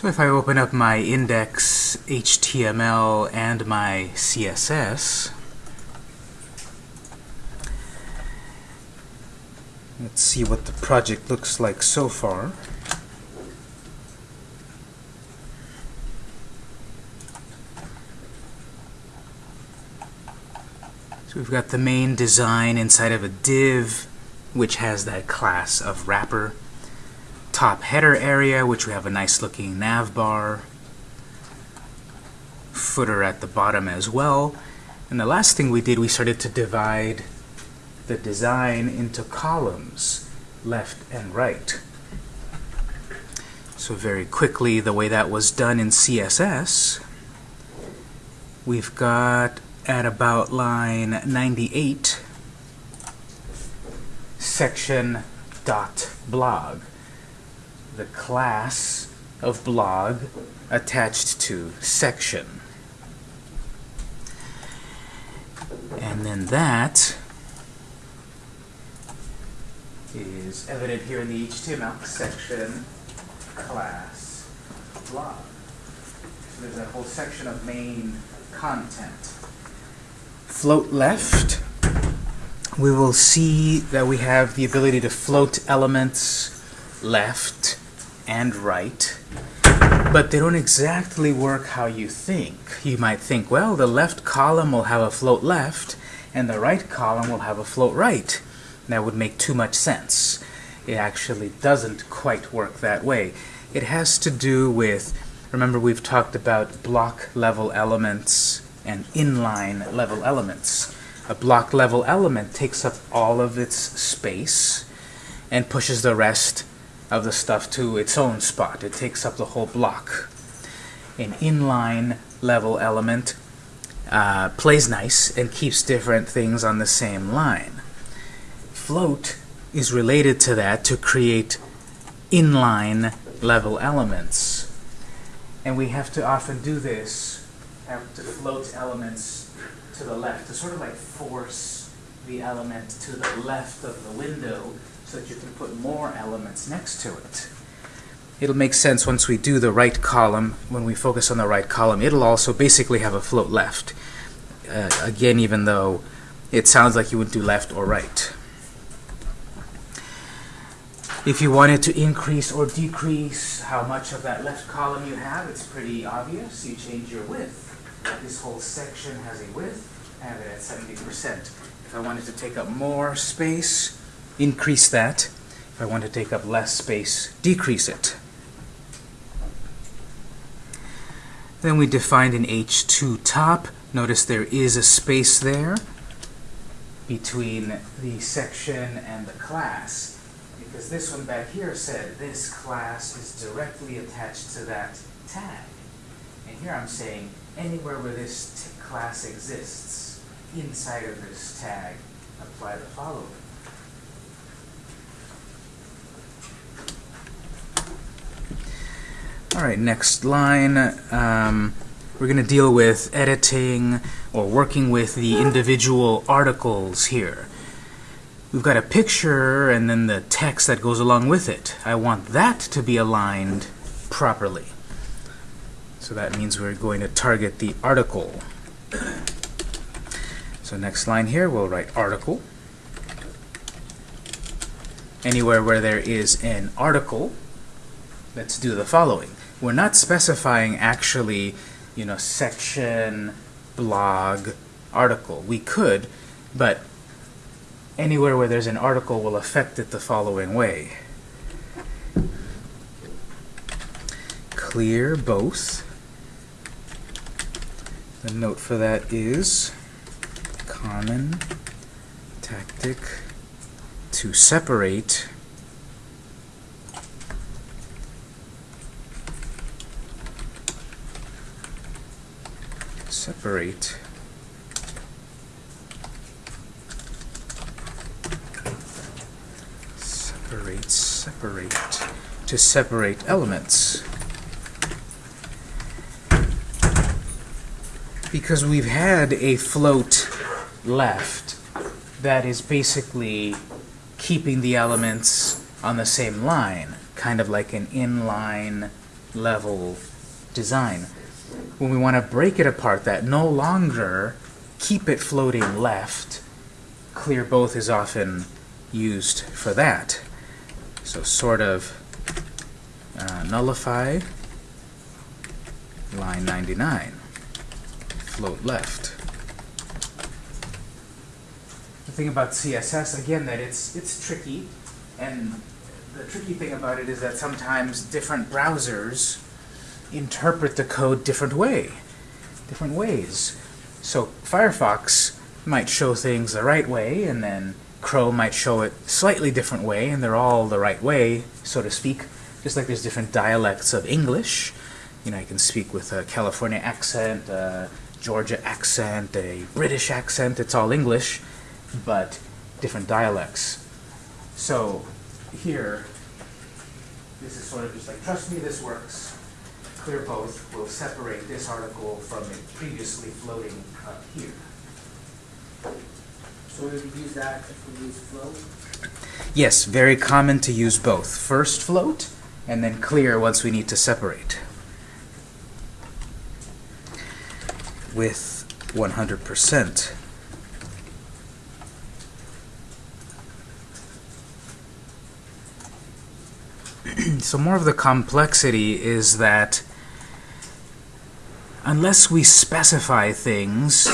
So if I open up my index HTML and my CSS, let's see what the project looks like so far. So we've got the main design inside of a div, which has that class of wrapper. Top header area, which we have a nice looking nav bar. Footer at the bottom as well. And the last thing we did, we started to divide the design into columns, left and right. So very quickly, the way that was done in CSS, we've got at about line 98, section dot blog. The class of blog attached to section. And then that is evident here in the HTML section class blog. So there's a whole section of main content float left, we will see that we have the ability to float elements left and right, but they don't exactly work how you think. You might think, well, the left column will have a float left, and the right column will have a float right. That would make too much sense. It actually doesn't quite work that way. It has to do with, remember we've talked about block level elements and inline level elements. A block level element takes up all of its space and pushes the rest of the stuff to its own spot. It takes up the whole block. An inline level element uh, plays nice and keeps different things on the same line. Float is related to that to create inline level elements. And we have to often do this have to float elements to the left, to sort of like force the element to the left of the window so that you can put more elements next to it. It'll make sense once we do the right column, when we focus on the right column. It'll also basically have a float left. Uh, again, even though it sounds like you would do left or right. If you wanted to increase or decrease how much of that left column you have, it's pretty obvious. You change your width this whole section has a width, I have it at 70%. If I wanted to take up more space, increase that. If I want to take up less space, decrease it. Then we defined an h2 top. Notice there is a space there between the section and the class because this one back here said this class is directly attached to that tag. And here I'm saying anywhere where this class exists, inside of this tag, apply the following. All right, next line. Um, we're going to deal with editing or working with the individual articles here. We've got a picture and then the text that goes along with it. I want that to be aligned properly. So that means we're going to target the article. So next line here, we'll write article. Anywhere where there is an article, let's do the following. We're not specifying actually, you know, section, blog, article. We could, but anywhere where there's an article will affect it the following way. Clear both the note for that is common tactic to separate separate. Separate separate. To separate elements. Because we've had a float left that is basically keeping the elements on the same line, kind of like an inline level design. When we want to break it apart, that no longer keep it floating left, clear both is often used for that. So sort of uh, nullify line 99, float left. The thing about CSS, again, that it's, it's tricky, and the tricky thing about it is that sometimes different browsers interpret the code different way, different ways. So Firefox might show things the right way, and then Chrome might show it slightly different way, and they're all the right way, so to speak. Just like there's different dialects of English. You know, I can speak with a California accent, a Georgia accent, a British accent. It's all English, but different dialects. So here, this is sort of just like, trust me, this works. Clear both will separate this article from it previously floating up here. So we would use that if we use float? Yes, very common to use both. First float, and then clear once we need to separate. With 100%. so more of the complexity is that unless we specify things,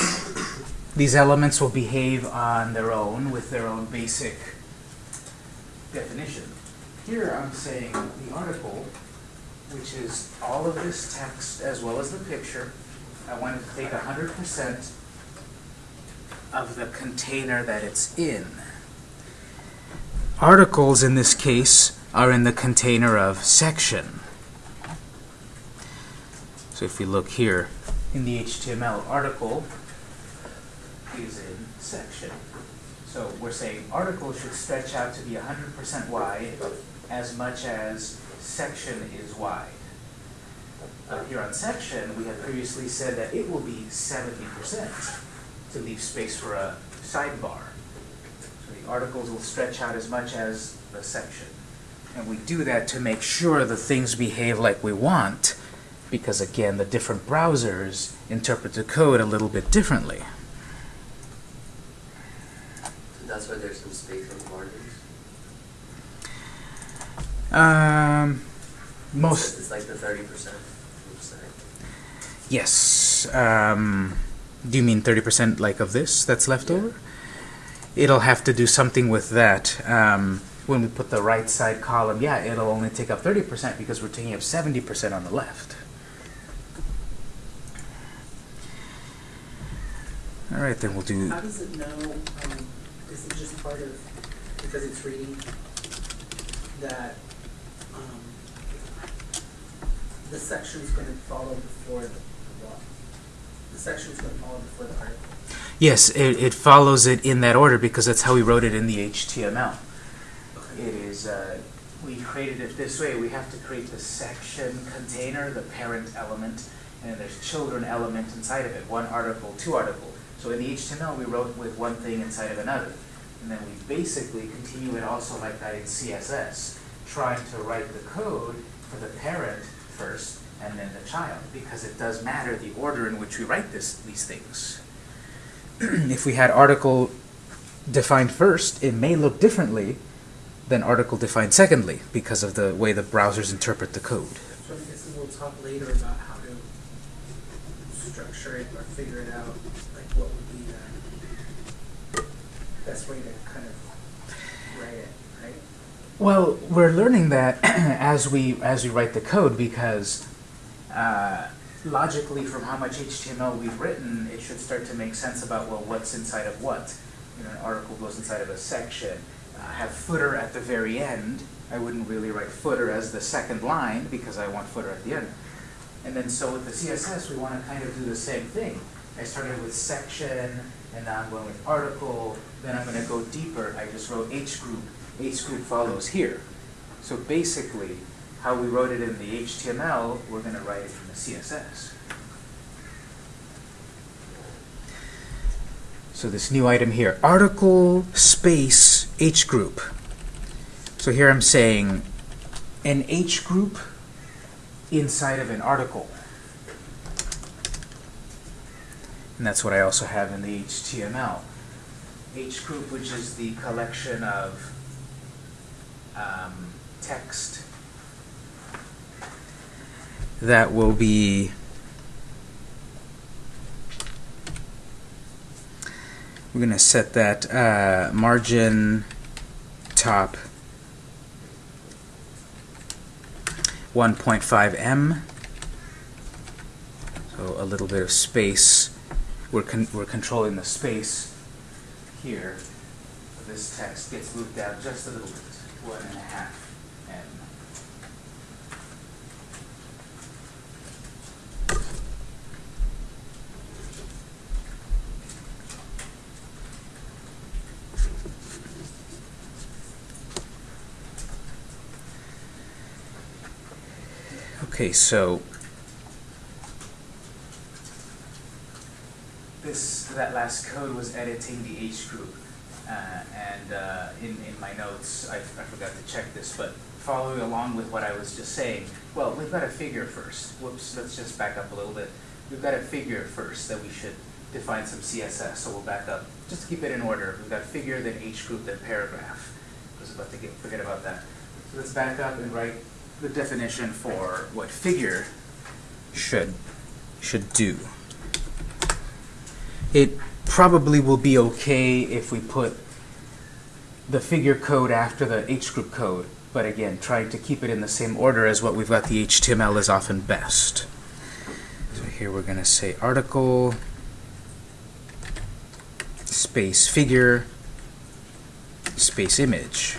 these elements will behave on their own with their own basic definition. Here I'm saying the article, which is all of this text as well as the picture, I want it to take 100% of the container that it's in. Articles in this case are in the container of section. So if we look here in the HTML article is in section. So we're saying article should stretch out to be 100% wide as much as section is wide. Uh, here on section, we have previously said that it will be 70% to leave space for a sidebar. So the articles will stretch out as much as the section. And we do that to make sure the things behave like we want, because again, the different browsers interpret the code a little bit differently. That's why there's some space on the margins. Um, most It's like the thirty percent. Yes. Um, do you mean 30% like of this that's left Yeah. over? It'll have to do something with that. Um, when we put the right side column, yeah, it'll only take up 30% because we're taking up 70% on the left. All right, then we'll do... How does it know, um, is it just part of, because it's reading, that, um, the section's gonna follow before the, what? The section's gonna follow before the article? Yes, it, it follows it in that order because that's how we wrote it in the HTML. It is, uh, we created it this way. We have to create the section container, the parent element, and then there's children element inside of it, one article, two article. So in the HTML, we wrote with one thing inside of another. And then we basically continue it also like that in CSS, trying to write the code for the parent first and then the child, because it does matter the order in which we write this, these things. if we had article defined first, it may look differently than article defined secondly because of the way the browsers interpret the code. So I guess we'll talk later about how to structure it or figure it out, like what would be the best way to kind of write it, right? Well, we're learning that as we as we write the code because uh, logically, from how much HTML we've written, it should start to make sense about well, what's inside of what. You know, an article goes inside of a section. Uh, have footer at the very end. I wouldn't really write footer as the second line because I want footer at the end. And then so with the CSS, we want to kind of do the same thing. I started with section, and now I'm going with article, then I'm going to go deeper. I just wrote H group. H group follows here. So basically, how we wrote it in the HTML, we're going to write it in the CSS. So this new item here, article space H group. So here I'm saying an H group inside of an article. And that's what I also have in the HTML. H group, which is the collection of um, text that will be we're going to set that uh, margin top 1.5 m. So a little bit of space. We're, con we're controlling the space here this text gets moved down just a little bit one and a half m. Okay, so this that last code was editing the H group, uh, and uh, in in my notes I, I forgot to check this, but following along with what I was just saying, well, we've got a figure first. Whoops, let's just back up a little bit. We've got a figure first that we should define some CSS. So we'll back up just to keep it in order. We've got figure, then H group, then paragraph. I was about to get, forget about that. So let's back up and write the definition for what figure should should do. It probably will be okay if we put the figure code after the H group code, but again, trying to keep it in the same order as what we've got the HTML is often best. So here we're going to say article space figure space image.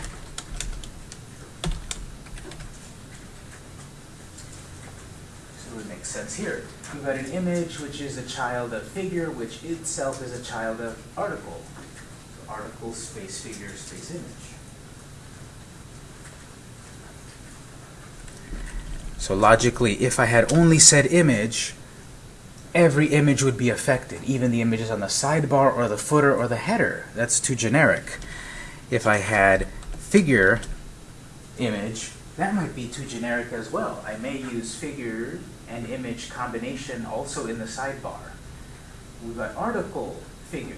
So it makes sense here. Got an image which is a child of figure, which itself is a child of article. So article space figure space image. So logically, if I had only said image, every image would be affected, even the images on the sidebar or the footer or the header. That's too generic. If I had figure image, that might be too generic as well. I may use figure and image combination also in the sidebar. We've got article figure.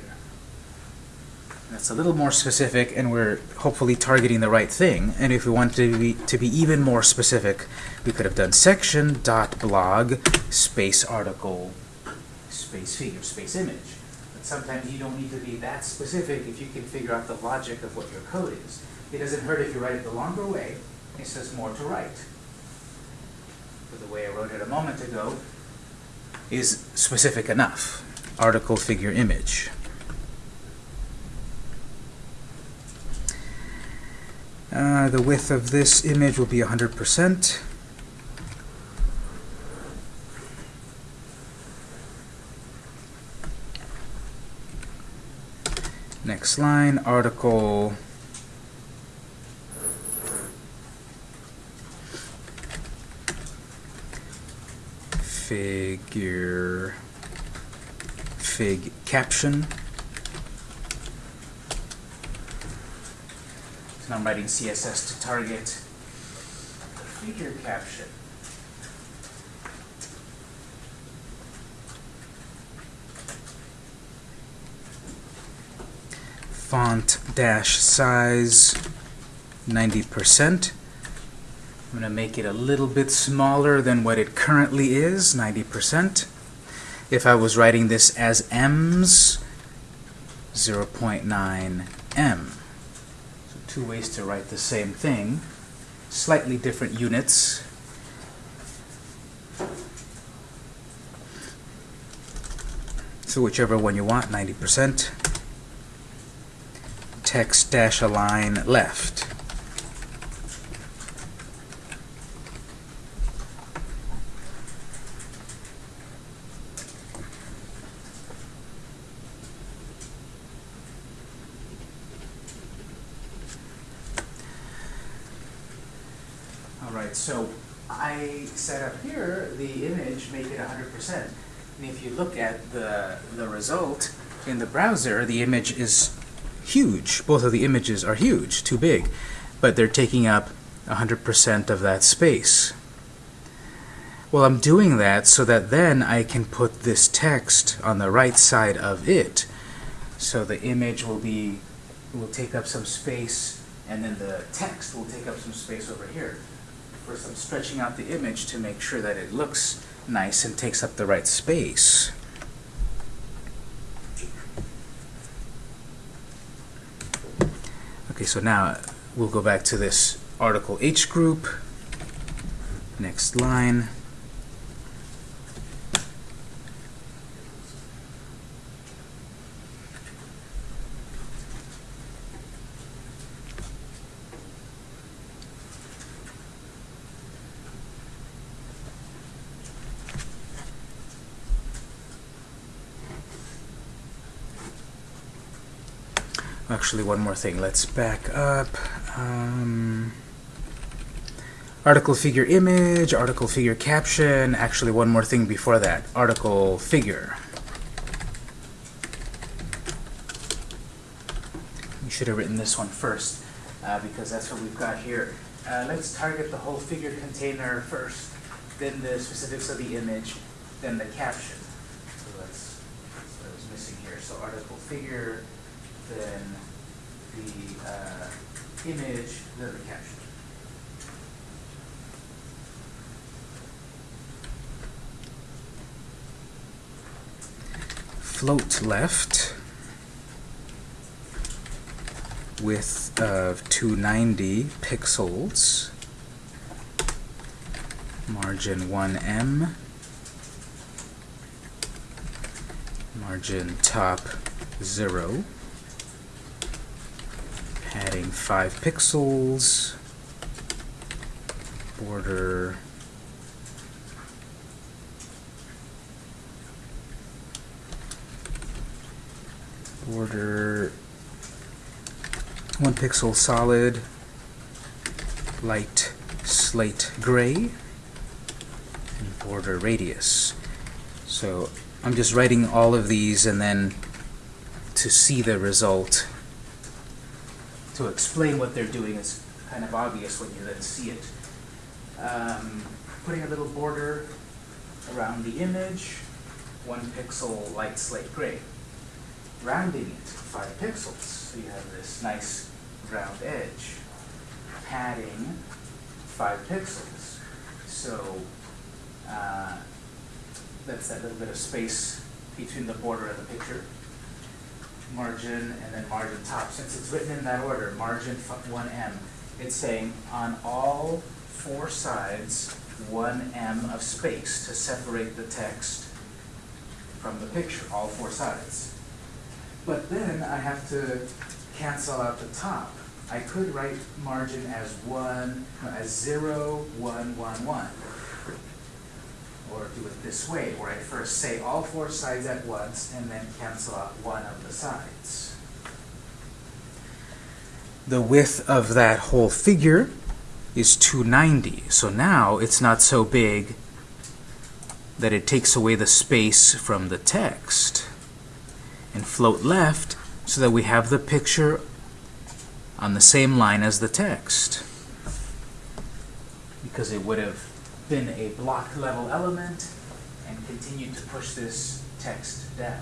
That's a little more specific, and we're hopefully targeting the right thing. And if we want to be, to be even more specific, we could have done section dot blog space article space figure space image. But sometimes you don't need to be that specific if you can figure out the logic of what your code is. It doesn't hurt if you write it the longer way. It says more to write. But the way I wrote it a moment ago is specific enough. Article figure image. Uh, the width of this image will be 100%. Next line, article figure fig caption. So I'm writing CSS to target the figure caption. Font dash size 90%. I'm going to make it a little bit smaller than what it currently is, 90%. If I was writing this as M's, 0.9 M. So two ways to write the same thing, slightly different units. So whichever one you want, 90%. Text dash align left. All right, so I set up here the image, make it 100%. And if you look at the, the result in the browser, the image is huge. Both of the images are huge, too big. But they're taking up 100% of that space. Well, I'm doing that so that then I can put this text on the right side of it. So the image will be, will take up some space, and then the text will take up some space over here. First, I'm stretching out the image to make sure that it looks nice and takes up the right space. Okay, so now we'll go back to this article H group. Next line. Actually, one more thing. Let's back up. Um, article figure image, article figure caption. Actually, one more thing before that. Article figure. You should have written this one first uh, because that's what we've got here. Uh, let's target the whole figure container first, then the specifics of the image, then the caption. So that's, what was missing here. So article figure, then the uh, image, that the caption. Float left, width of 290 pixels, margin 1m, margin top 0 padding 5 pixels, border. Border. 1 pixel solid, light slate gray, and border radius. So I'm just writing all of these and then to see the result to explain what they're doing is kind of obvious when you then see it. Um, putting a little border around the image, one pixel light slate gray. Rounding it five pixels, so you have this nice round edge. Padding five pixels, so uh, that's that little bit of space between the border and the picture margin, and then margin top. Since it's written in that order, margin 1m, it's saying on all four sides, 1m of space to separate the text from the picture, all four sides. But then I have to cancel out the top. I could write margin as 1, no, as 0, 1, 1, 1 or do it this way, where I first say all four sides at once and then cancel out one of the sides. The width of that whole figure is 290, so now it's not so big that it takes away the space from the text. And float left so that we have the picture on the same line as the text. Because it would have been a block level element and continue to push this text down.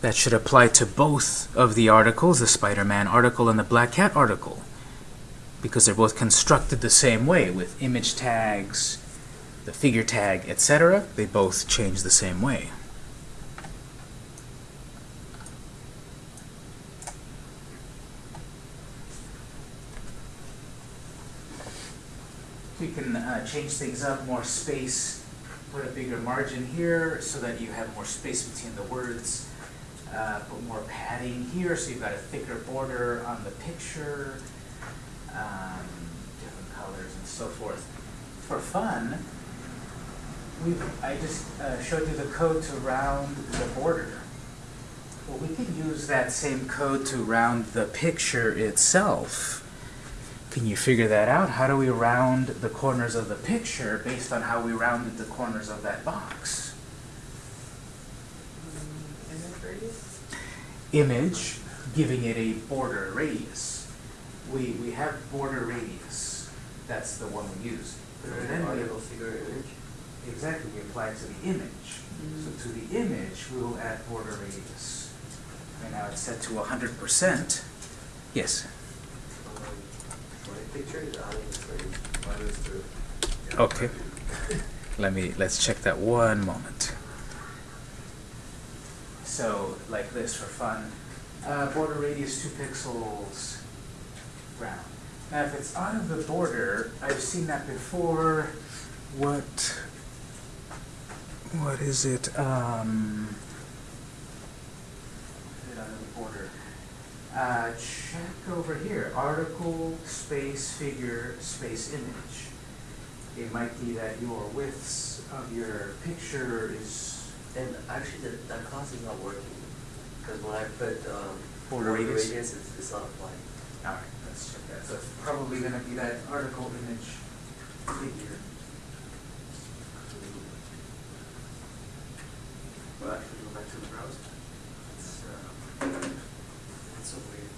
That should apply to both of the articles, the Spider-Man article and the Black Cat article, because they're both constructed the same way with image tags, the figure tag, etc. They both change the same way. We can uh, change things up, more space, put a bigger margin here so that you have more space between the words. Uh, put more padding here so you've got a thicker border on the picture, um, different colors and so forth. For fun, we've, I just uh, showed you the code to round the border. Well, we could use that same code to round the picture itself. Can you figure that out? How do we round the corners of the picture based on how we rounded the corners of that box? Image, giving it a border radius. We, we have border radius. that's the one we use. But then we, article, figure, image. exactly, we apply it to the image. So mm. to the image, we will add border radius. And now it's set to hundred percent. Yes? For a picture, I think it's like, Mine is. Okay. Let me, let's check that one moment. So, like this for fun. Uh, border radius two pixels round. Now, if it's out of the border, I've seen that before. What, what is it? Um, what is it out of the border? Uh, check over here, article, space, figure, space, image. It might be that your widths of your picture is and actually that, that class is not working. Because when I put, um. Border radius? radius, it's, it's not applying. All right, let's check that. So it's probably gonna be that article image figure. Well, actually, go back to the browser. It's, uh, It's so weird.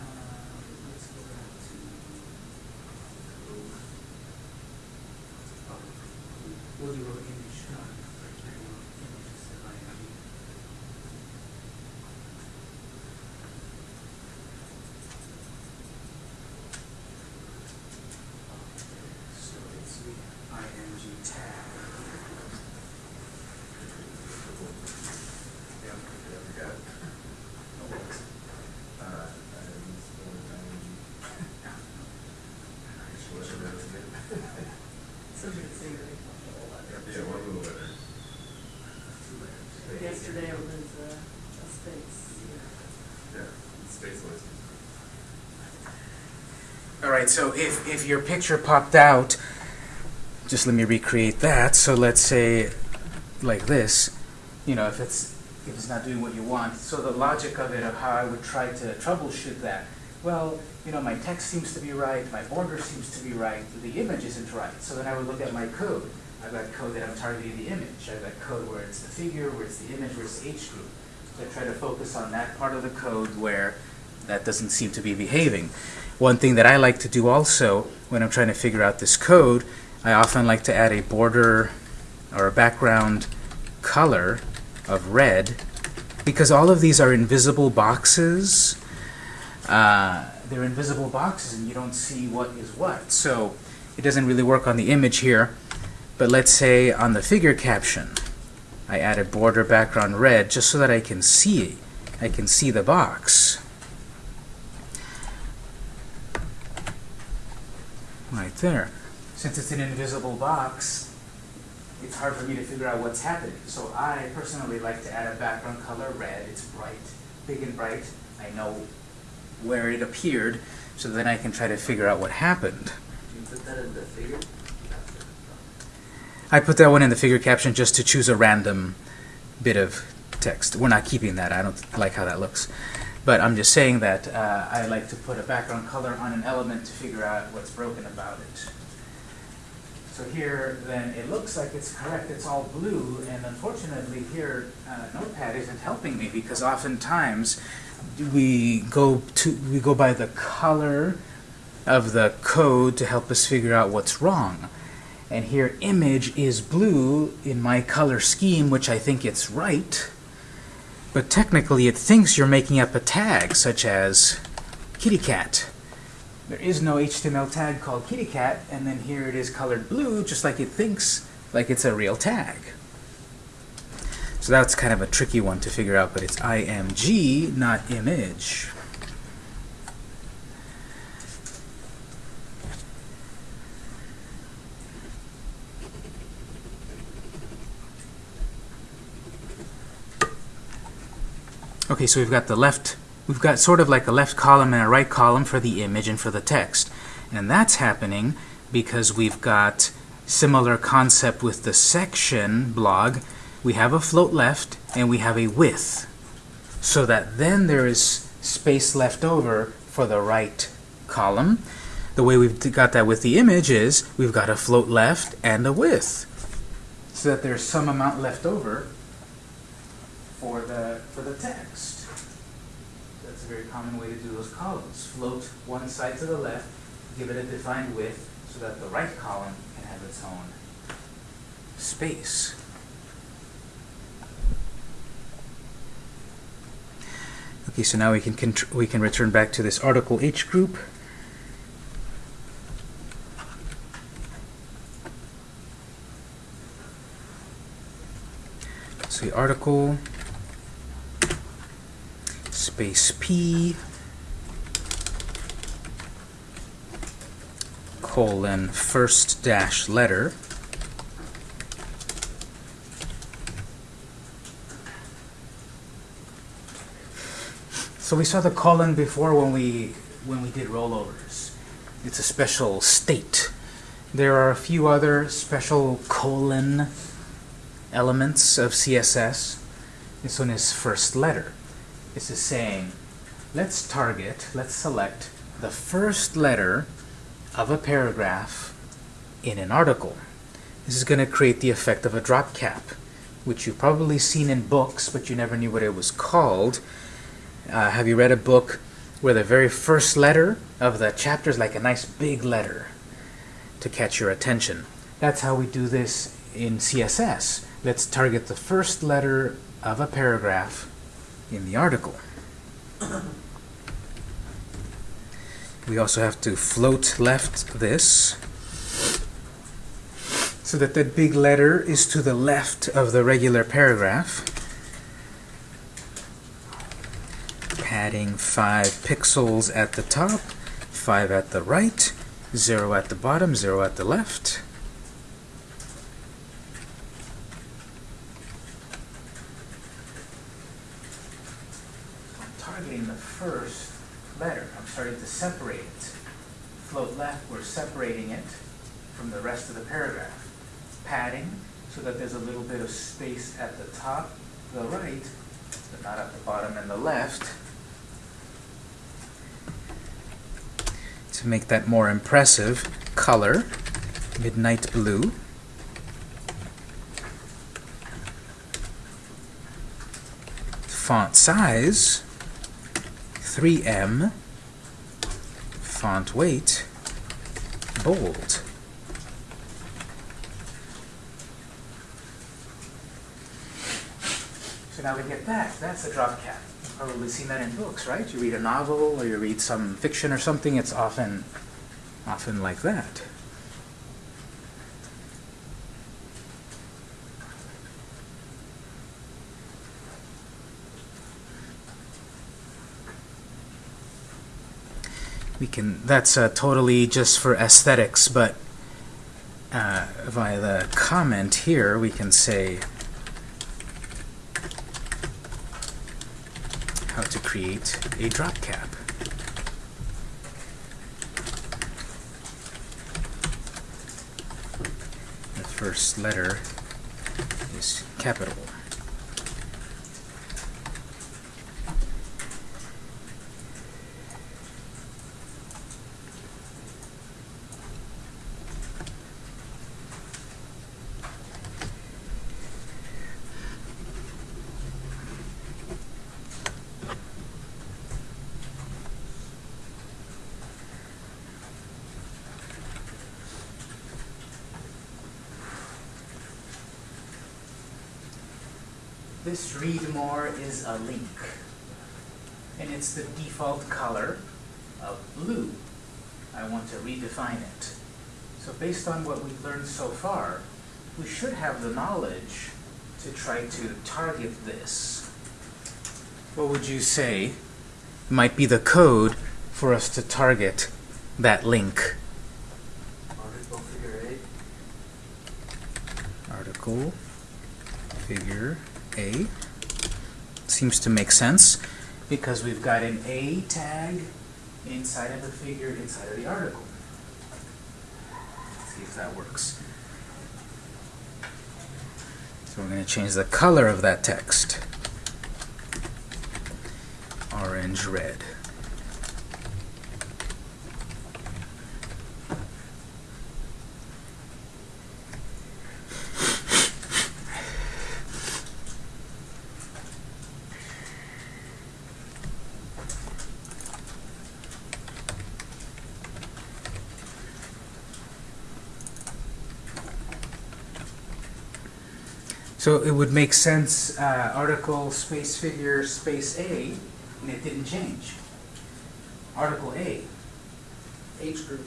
um, let's go back to code. Oh, We'll do an image, uh, images that I have. So it's the IMG tag. Yeah, yeah, we got it. No worries. Uh, I use the word energy. Actually, whatever that is again. Yeah, one little letter. Yesterday it was uh, a space. Yeah, space list. All right, so if, if your picture popped out, just let me recreate that. So let's say like this, you know, if it's if it's not doing what you want. So the logic of it of how I would try to troubleshoot that. Well, you know, my text seems to be right, my border seems to be right, the image isn't right. So then I would look at my code. I've got code that I'm targeting the image. I've got code where it's the figure, where it's the image, where it's the H group. So I try to focus on that part of the code where that doesn't seem to be behaving. One thing that I like to do also when I'm trying to figure out this code, I often like to add a border or a background color of red because all of these are invisible boxes. Uh, they're invisible boxes and you don't see what is what. So it doesn't really work on the image here. But let's say on the figure caption, I add a border background red just so that I can see I can see the box. Right there. Since it's an invisible box, it's hard for me to figure out what's happening. So I personally like to add a background color red. It's bright, big and bright. I know where it appeared, so then I can try to figure out what happened. Do you put that in the figure? I put that one in the figure caption just to choose a random bit of text. We're not keeping that. I don't like how that looks. But I'm just saying that uh, I like to put a background color on an element to figure out what's broken about it. So here, then, it looks like it's correct. It's all blue, and unfortunately here, uh, Notepad isn't helping me because oftentimes we go to we go by the color of the code to help us figure out what's wrong. And here image is blue in my color scheme, which I think it's right. But technically it thinks you're making up a tag, such as kitty cat. There is no HTML tag called kitty cat, and then here it is colored blue, just like it thinks like it's a real tag. So that's kind of a tricky one to figure out, but it's IMG, not image. Okay, so we've got the left, we've got sort of like a left column and a right column for the image and for the text. And that's happening because we've got similar concept with the section blog. We have a float left and we have a width. So that then there is space left over for the right column. The way we've got that with the image is we've got a float left and a width. So that there's some amount left over for the for the text. That's a very common way to do those columns. Float one side to the left, give it a defined width, so that the right column can have its own space. Okay, so now we can we can return back to this article H group. So the article space P colon first dash letter So we saw the colon before when we when we did rollovers. It's a special state. There are a few other special colon elements of CSS. This one is first letter. This is saying, let's target, let's select the first letter of a paragraph in an article. This is going to create the effect of a drop cap, which you've probably seen in books, but you never knew what it was called. Uh, have you read a book where the very first letter of the chapter is like a nice big letter to catch your attention? That's how we do this in CSS. Let's target the first letter of a paragraph in the article. We also have to float left this so that that big letter is to the left of the regular paragraph. Padding 5 pixels at the top, 5 at the right, 0 at the bottom, 0 at the left. I'm targeting the first letter. I'm starting to separate it. Float left, we're separating it from the rest of the paragraph. Padding, so that there's a little bit of space at the top, the right, but not at the bottom and the left. To make that more impressive, color, midnight blue. Font size, 3M, font weight, bold. So now we get that. That's a drop cap. Probably seen that in books, right? You read a novel or you read some fiction or something, it's often often like that. We can that's uh, totally just for aesthetics, but uh, via the comment here we can say how to create a drop cap. The first letter is capital. This read more is a link. And it's the default color of blue. I want to redefine it. So based on what we've learned so far, we should have the knowledge to try to target this. What would you say might be the code for us to target that link? Article figure eight. article figure A. Seems to make sense because we've got an A tag inside of the figure inside of the article. Let's see if that works. So we're going to change the color of that text. Orange, red. So it would make sense, uh, article space figure space A, and it didn't change. Article A. H group,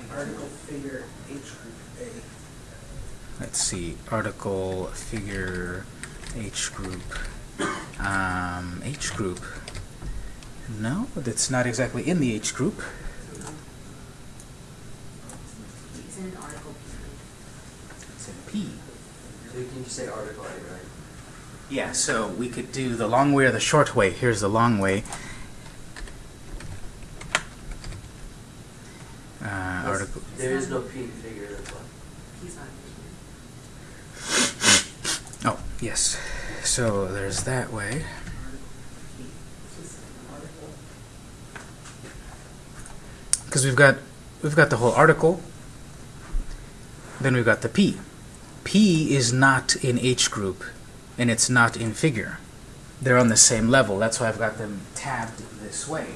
and article figure H group A. Let's see, article figure H group. Um, H group. No, that's not exactly in the H group. It's in Article It's in P. So you can just say article A, right? Yeah, so we could do the long way or the short way. Here's the long way. Uh, article. There is no P figure, that's why. He's not in Oh, yes. So there's that way. Because we've got we've got the whole article. Then we've got the P. P is not in H group, and it's not in figure. They're on the same level. That's why I've got them tabbed this way.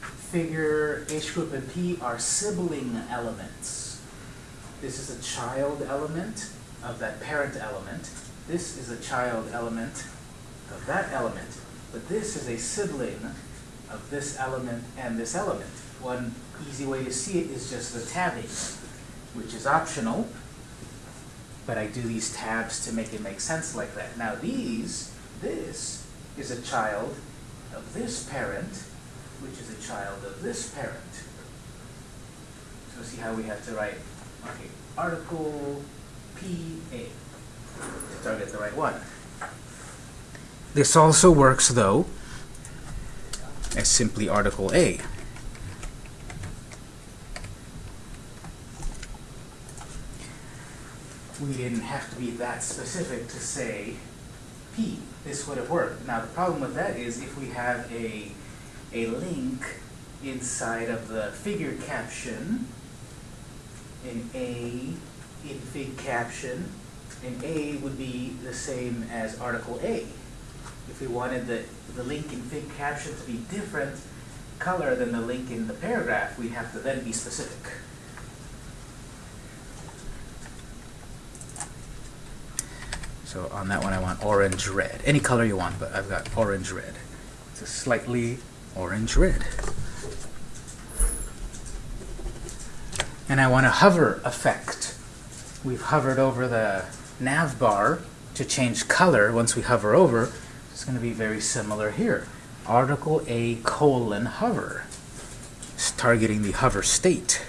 Figure, H group, and P are sibling elements. This is a child element of that parent element. This is a child element of that element. But this is a sibling of this element and this element. One easy way to see it is just the tabbing, which is optional, but I do these tabs to make it make sense like that. Now these, this is a child of this parent, which is a child of this parent. So see how we have to write, okay, article PA, to target the right one. This also works though as simply article A. We didn't have to be that specific to say P. This would have worked. Now the problem with that is if we have a a link inside of the figure caption, an A in fig caption, an A would be the same as article A. If we wanted the, the link in fig caption to be different color than the link in the paragraph, we'd have to then be specific. So on that one, I want orange red. Any color you want, but I've got orange red. It's a slightly orange red. And I want a hover effect. We've hovered over the nav bar to change color once we hover over. It's going to be very similar here. Article A colon hover. It's targeting the hover state.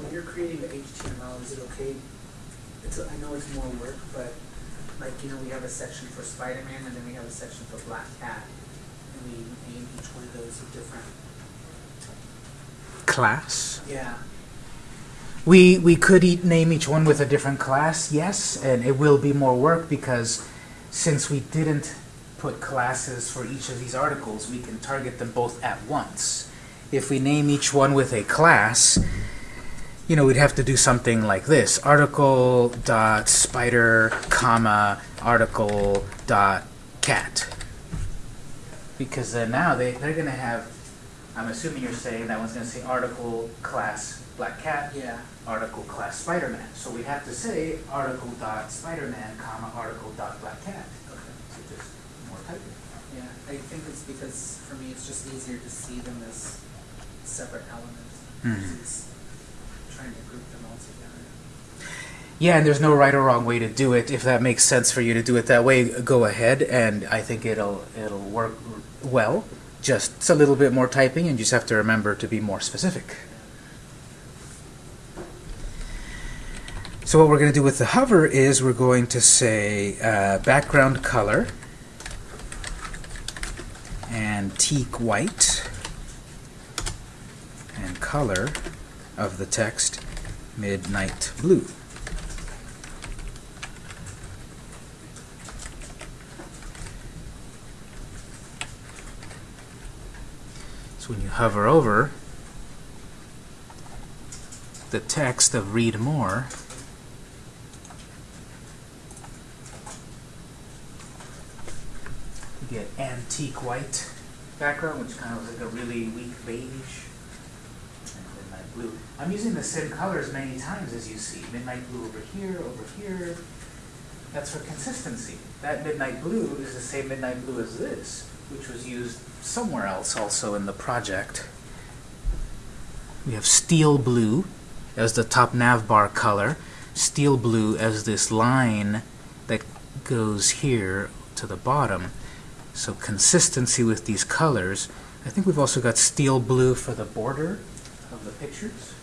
When you're creating the HTML, is it okay? It's, I know it's more work, but like, you know, we have a section for Spider-Man and then we have a section for Black Cat. And we name each one of those a different, Class. yeah. We we could eat, name each one with a different class, yes, and it will be more work because since we didn't put classes for each of these articles, we can target them both at once. If we name each one with a class, you know, we'd have to do something like this: article dot spider, comma article dot cat. Because then now they they're gonna have. I'm assuming you're saying that one's gonna say article class black cat Yeah, article class Spider-Man. So we have to say article dot Spider-Man, comma, article dot black cat. okay. So just more typing. Yeah, I think it's because for me, it's just easier to see them as separate elements. Mhm. versus Trying to group them all together. Yeah, and there's no right or wrong way to do it. If that makes sense for you to do it that way, go ahead, and I think it'll it'll work well. Just a little bit more typing, and you just have to remember to be more specific. So what we're going to do with the hover is we're going to say uh, background color antique white and color of the text midnight blue. So when you hover over the text of read more, you get antique white background, which kind of looks like a really weak beige. Blue. I'm using the same colors many times as you see. Midnight blue over here, over here. That's for consistency. That midnight blue is the same midnight blue as this, which was used somewhere else also in the project. We have steel blue as the top nav bar color, steel blue as this line that goes here to the bottom. So consistency with these colors. I think we've also got steel blue for the border of the pictures.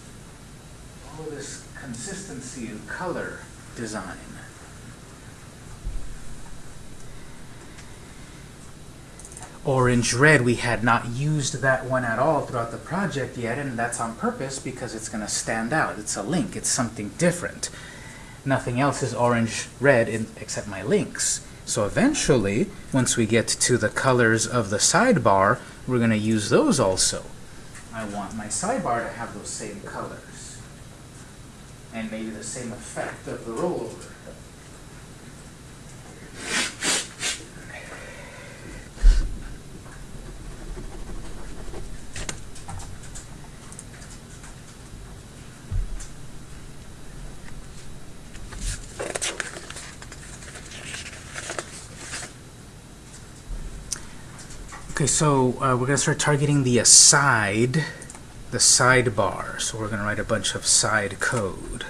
All of this consistency in color design. Orange red, we had not used that one at all throughout the project yet, and that's on purpose because it's going to stand out. It's a link, it's something different. Nothing else is orange red in, except my links. So eventually, once we get to the colors of the sidebar, we're going to use those also. I want my sidebar to have those same colors. And maybe the same effect of the rollover. Okay, so uh, we're going to start targeting the aside, the sidebar. So we're going to write a bunch of side code.